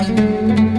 Música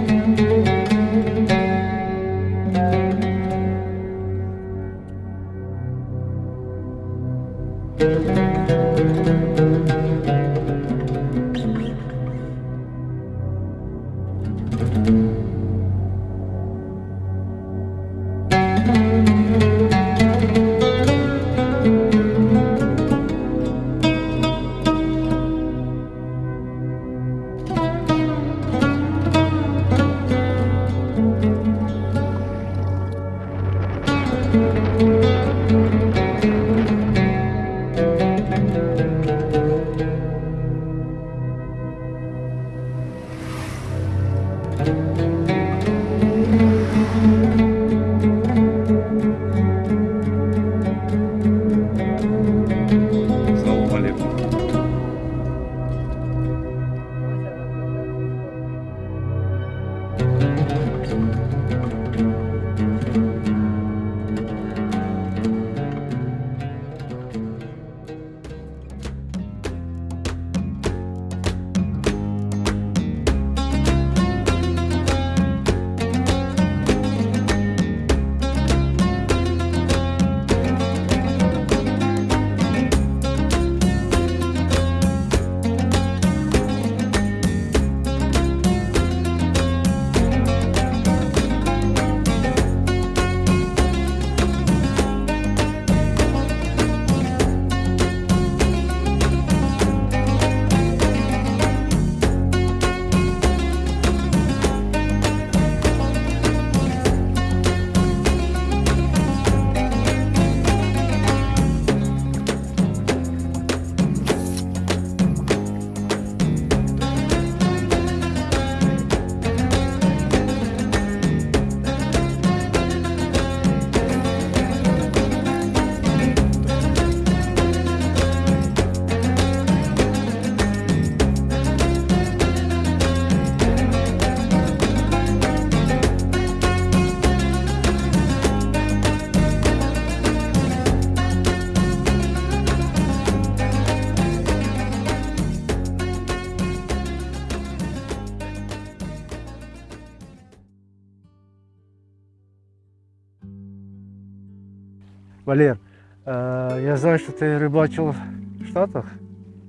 Валер, э, я знаю, что ты рыбачил в Штатах.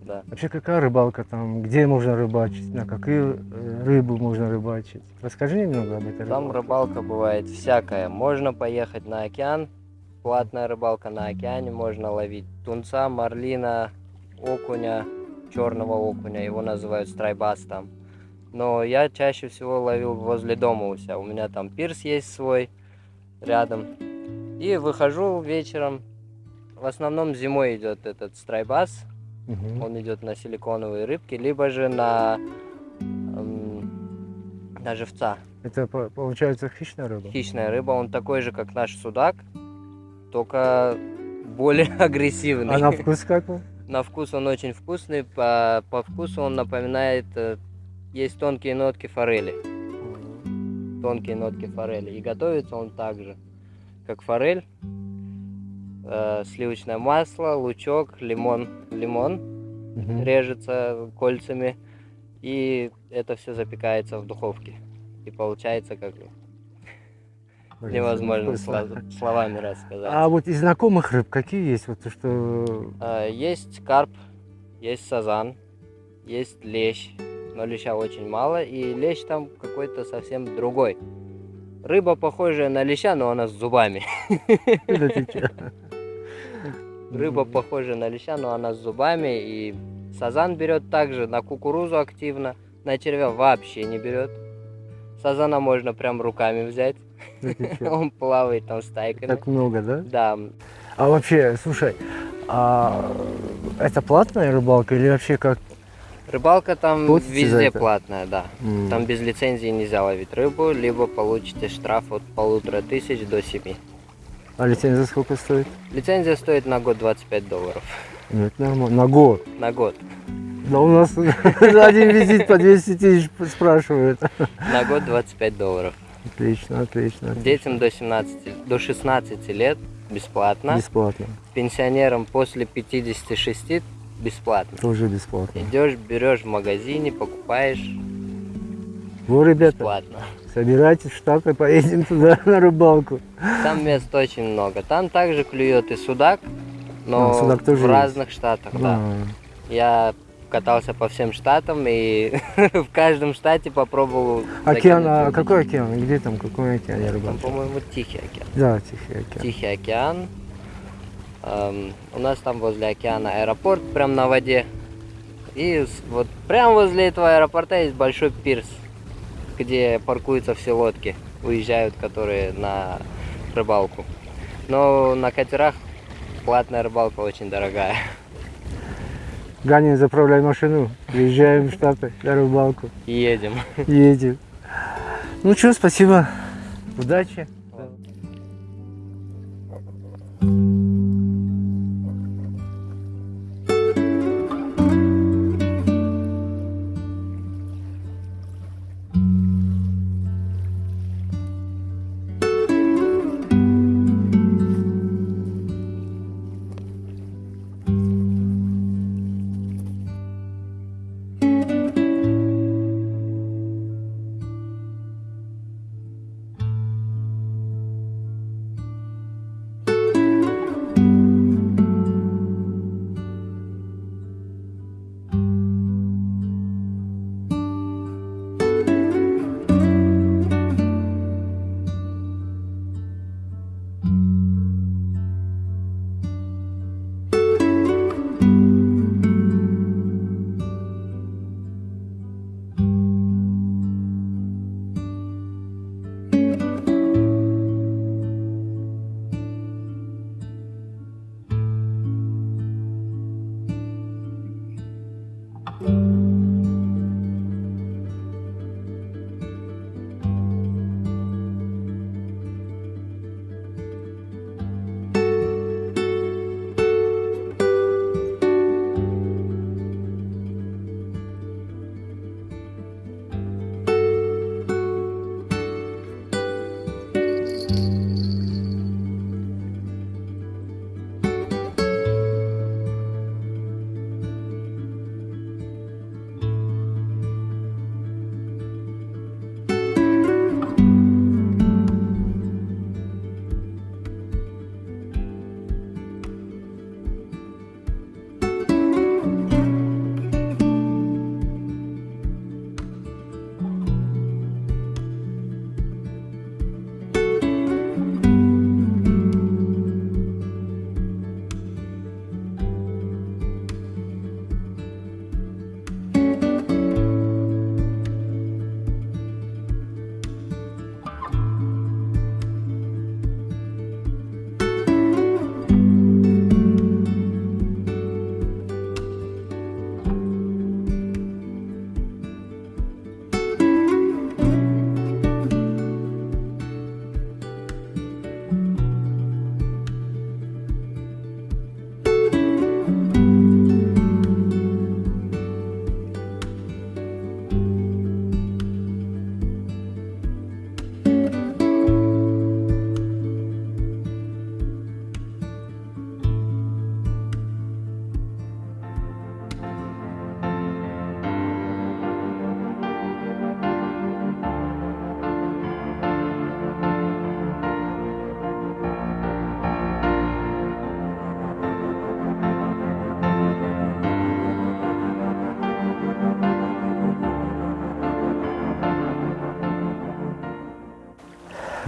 Да. Вообще какая рыбалка там? Где можно рыбачить? На какую э, рыбу можно рыбачить? Расскажи немного об этой Там рыбалке. рыбалка бывает всякая. Можно поехать на океан, платная рыбалка на океане, можно ловить тунца, марлина, окуня, черного окуня, его называют страйбас там. Но я чаще всего ловил возле дома у себя. У меня там пирс есть свой рядом. И выхожу вечером. В основном зимой идет этот страйбас. Мгм. Он идет на силиконовые рыбки, либо же на, эм, на живца. Это по- получается хищная рыба? Хищная рыба, он такой же, как наш судак, только более агрессивный. А на вкус как он? На вкус он очень вкусный, по, по вкусу он напоминает, э, есть тонкие нотки форели, тонкие нотки форели. И готовится он так же, как форель. Э, сливочное масло, лучок, лимон, лимон Мгм. режется кольцами, и это все запекается в духовке. И получается как Блин, невозможно словами рассказать. А вот из знакомых рыб какие есть? Вот то, что А, Есть карп, есть сазан, есть лещ, но леща очень мало, и лещ там какой-то совсем другой. Рыба похожая на леща, но она с зубами. Рыба похожая на леща, но она с зубами, и сазан берет также на кукурузу активно, на червя вообще не берет. Сазана можно прям руками взять, он плавает там стайками. Так много, да? Да, А вообще, слушай, а это платная рыбалка или вообще как? Рыбалка там Платите везде платная, да. М, Там без лицензии нельзя ловить рыбу, либо получите штраф от полутора тысяч до семи. А лицензия сколько стоит? Лицензия стоит на год 25 долларов. Ну, это нормально. На год. На год. Да у нас за один визит по 200 тысяч спрашивают. На год 25 долларов. Отлично, отлично. Детям до 17, до 16 лет бесплатно. Бесплатно. Пенсионерам после 56 бесплатно. Тоже бесплатно. Идешь, берешь в магазине, покупаешь. Во, ребята, бесплатно. собирайтесь в Штаты, поедем туда на рыбалку. Там мест очень много. Там также клюет и судак, но А, судак тоже в есть. разных штатах, да. А, Я катался по всем штатам и в каждом штате попробовал. Океан, а какой океан? Где там, какой океан я Там, по-моему, Тихий океан. Да, Тихий океан. Тихий океан. У нас там возле океана аэропорт, прям на воде. И вот прямо возле этого аэропорта есть большой пирс, где паркуются все лодки, уезжают, которые на рыбалку. Но на катерах платная рыбалка очень дорогая. Ганя, заправляй машину, приезжаем в Штаты на рыбалку, Едем. едем. Ну что, спасибо, удачи.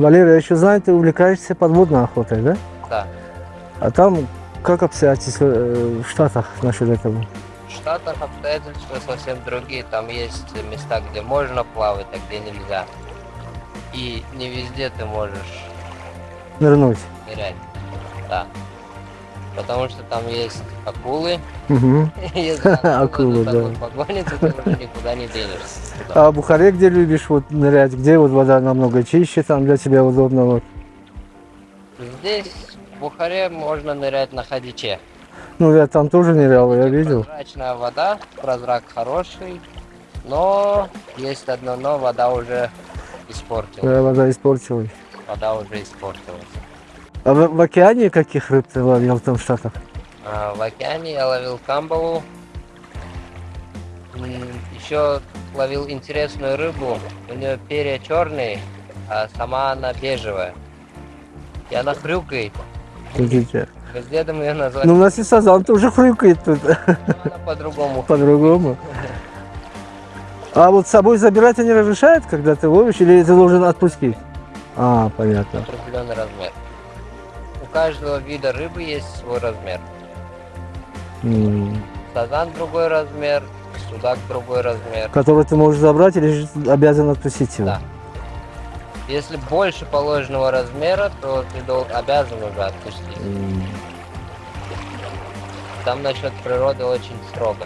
Валерий, я еще знаю, ты увлекаешься подводной охотой, да? Да. А там как обстоятельства э, в Штатах насчет этого? В Штатах обстоятельства совсем другие. Там есть места, где можно плавать, а где нельзя. И не везде ты можешь Нырнуть. нырять. Да. Потому что там есть акулы. Если Акулы, да. тобой погонится, ты уже никуда не денешься. А в Бухаре где любишь вот нырять? Где вот вода намного чище, там для тебя удобно вот? Здесь, в Бухаре, можно нырять на Хадиче. Ну, я там тоже нырял, я видел. Прозрачная вода, прозрак хороший, но есть одно но, вода уже испортилась. Э, Вода испортилась. Вода уже испортилась. А в, в океане каких рыб ты ловил там в Штатах? А, в океане я ловил камбалу. Еще ловил интересную рыбу. У нее перья черные, а сама она бежевая. И она хрюкает. Слушайте. Мы с дедом ее назвали. Ну, у нас и сазан тоже хрюкает тут она по-другому. по-другому. А вот с собой забирать они разрешают, когда ты ловишь, или ты должен отпустить? А, понятно. определенный размер. У каждого вида рыбы есть свой размер. М. Сазан другой размер, судак другой размер. Который ты можешь забрать или обязан отпустить его? Да. Если больше положенного размера, то ты дол- обязан уже отпустить. М. Там насчет природы очень строго.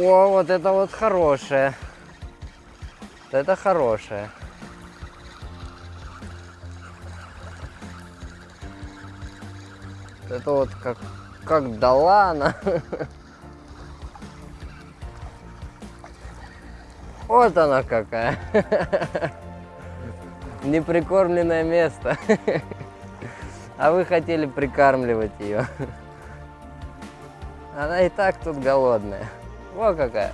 О, вот это вот хорошее. Это хорошее. Это вот как, как дала она. Вот она какая. Неприкормленное место. А вы хотели прикармливать ее. Она и так тут голодная. Во какая.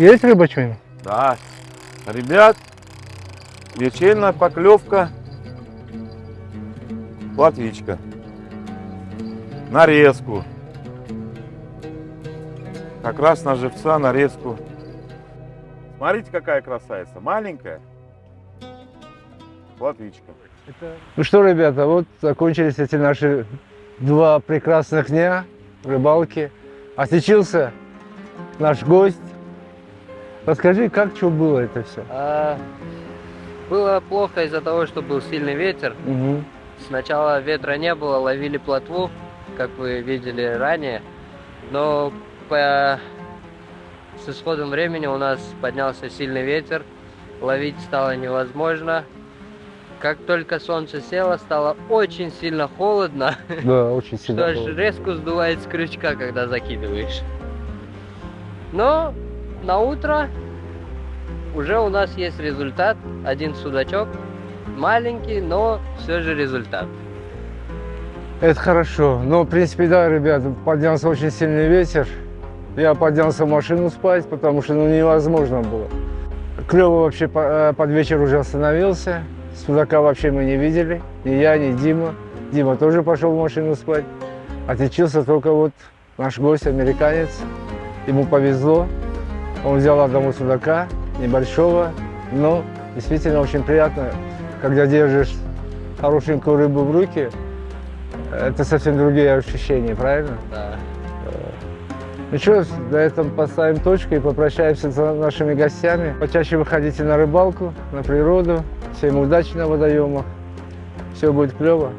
Есть рыба что-нибудь? Да. Ребят, вечерняя поклевка. Платвичка. Нарезку. Как раз на живца нарезку. Смотрите, какая красавица. Маленькая. Платвичка. Ну что, ребята, вот закончились эти наши два прекрасных дня рыбалки. Отличился наш гость. Расскажи, как что было это все? А, было плохо из-за того, что был сильный ветер. Сначала ветра не было, ловили плотву, как вы видели ранее. Но по... с исходом времени у нас поднялся сильный ветер, ловить стало невозможно. Как только солнце село, стало очень сильно холодно, Да, очень что сильно. аж было. резко сдувает с крючка, когда закидываешь. Но на утро уже у нас есть результат. Один судачок, маленький, но все же результат. Это хорошо. Но, в принципе, да, ребят, поднялся очень сильный ветер. Я поднялся в машину спать, потому что ну, невозможно было. Клево вообще э, под вечер уже остановился. Судака вообще мы не видели. Ни я, ни Дима. Дима тоже пошел в машину спать. Отличился только вот наш гость, американец. Ему повезло. Он взял одного судака, небольшого, но действительно очень приятно, когда держишь хорошенькую рыбу в руки, это совсем другие ощущения, правильно? Да. Ну что, на этом поставим точку и попрощаемся с нашими гостями. Почаще выходите на рыбалку, на природу. Всем удачи на водоемах. Все будет клево.